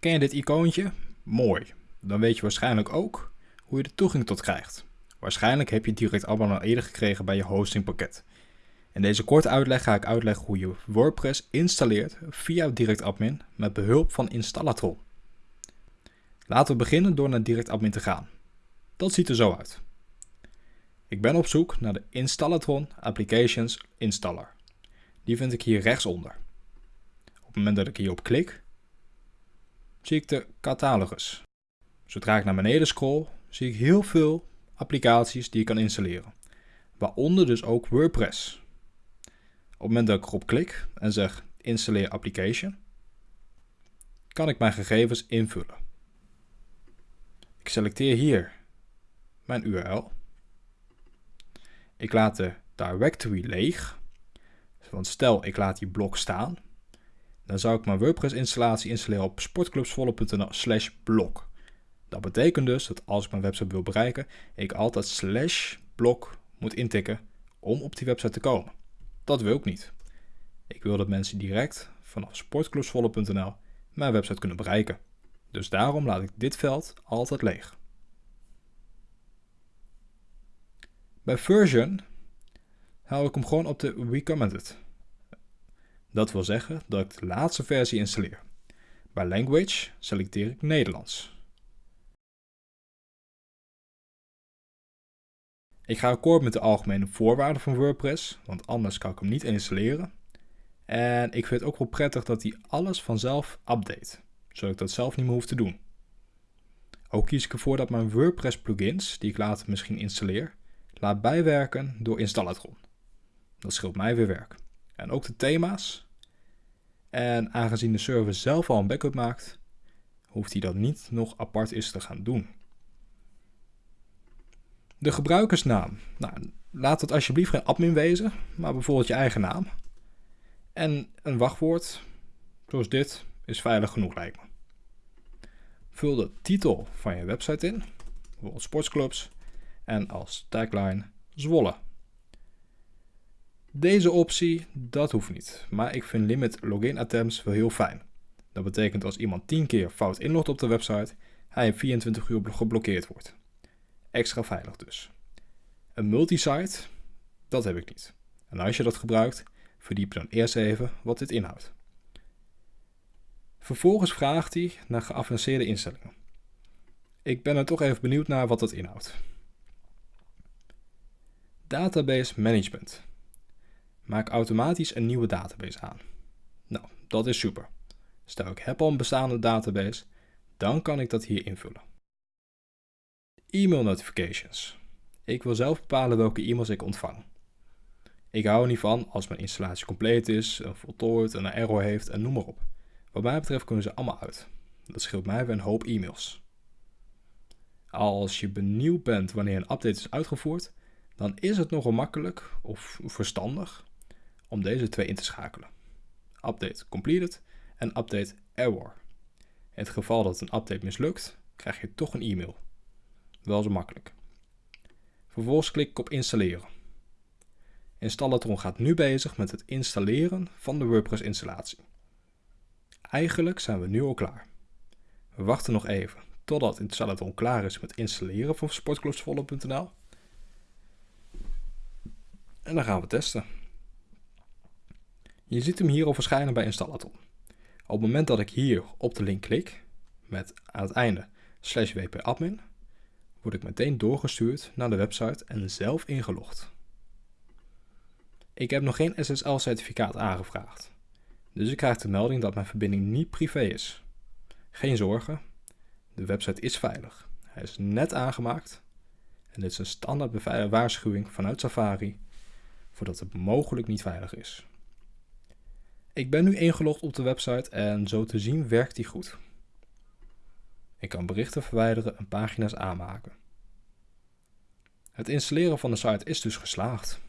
Ken je dit icoontje? Mooi. Dan weet je waarschijnlijk ook hoe je de toegang tot krijgt. Waarschijnlijk heb je direct allemaal al eerder gekregen bij je hostingpakket. In deze korte uitleg ga ik uitleggen hoe je WordPress installeert via DirectAdmin met behulp van Installatron. Laten we beginnen door naar DirectAdmin te gaan. Dat ziet er zo uit. Ik ben op zoek naar de Installatron Applications Installer. Die vind ik hier rechtsonder. Op het moment dat ik hierop klik, zie ik de catalogus. Zodra ik naar beneden scroll, zie ik heel veel applicaties die ik kan installeren. Waaronder dus ook WordPress. Op het moment dat ik erop klik en zeg installeer application, kan ik mijn gegevens invullen. Ik selecteer hier mijn URL. Ik laat de directory leeg. Want stel ik laat die blok staan, dan zou ik mijn WordPress installatie installeren op sportclubsvolle.nl slash blok. Dat betekent dus dat als ik mijn website wil bereiken, ik altijd slash blok moet intikken om op die website te komen. Dat wil ik niet. Ik wil dat mensen direct vanaf sportclubsvolle.nl mijn website kunnen bereiken. Dus daarom laat ik dit veld altijd leeg. Bij version hou ik hem gewoon op de recommended. Dat wil zeggen dat ik de laatste versie installeer. Bij language selecteer ik Nederlands. Ik ga akkoord met de algemene voorwaarden van WordPress, want anders kan ik hem niet installeren. En ik vind het ook wel prettig dat hij alles vanzelf update, zodat ik dat zelf niet meer hoef te doen. Ook kies ik ervoor dat mijn WordPress plugins, die ik later misschien installeer, laat bijwerken door Installatron. Dat scheelt mij weer werk. En ook de thema's. En aangezien de server zelf al een backup maakt, hoeft hij dat niet nog apart eens te gaan doen. De gebruikersnaam. Nou, laat het alsjeblieft geen admin wezen, maar bijvoorbeeld je eigen naam. En een wachtwoord, zoals dit, is veilig genoeg lijkt me. Vul de titel van je website in, bijvoorbeeld sportsclubs, en als tagline Zwolle. Deze optie, dat hoeft niet, maar ik vind limit login attempts wel heel fijn. Dat betekent als iemand 10 keer fout inlogt op de website, hij in 24 uur geblokkeerd wordt. Extra veilig dus. Een multisite, dat heb ik niet. En als je dat gebruikt, verdiep dan eerst even wat dit inhoudt. Vervolgens vraagt hij naar geavanceerde instellingen. Ik ben er toch even benieuwd naar wat dat inhoudt. Database Management. Maak automatisch een nieuwe database aan. Nou, dat is super. Stel ik heb al een bestaande database, dan kan ik dat hier invullen. E-mail notifications. Ik wil zelf bepalen welke e-mails ik ontvang. Ik hou er niet van als mijn installatie compleet is, voltooid, een error heeft en noem maar op. Wat mij betreft kunnen ze allemaal uit. Dat scheelt mij weer een hoop e-mails. Als je benieuwd bent wanneer een update is uitgevoerd, dan is het nogal makkelijk of verstandig om deze twee in te schakelen. Update completed en update error. In het geval dat een update mislukt, krijg je toch een e-mail. Wel zo makkelijk. Vervolgens klik ik op installeren. Installatron gaat nu bezig met het installeren van de WordPress installatie. Eigenlijk zijn we nu al klaar. We wachten nog even totdat Installatron klaar is met installeren van sportclubsvolle.nl. En dan gaan we testen. Je ziet hem hier al verschijnen bij Installaton. Op het moment dat ik hier op de link klik, met aan het einde slash wp-admin, word ik meteen doorgestuurd naar de website en zelf ingelogd. Ik heb nog geen SSL-certificaat aangevraagd, dus ik krijg de melding dat mijn verbinding niet privé is. Geen zorgen, de website is veilig. Hij is net aangemaakt en dit is een standaard waarschuwing vanuit Safari voordat het mogelijk niet veilig is. Ik ben nu ingelogd op de website en zo te zien werkt die goed. Ik kan berichten verwijderen en pagina's aanmaken. Het installeren van de site is dus geslaagd.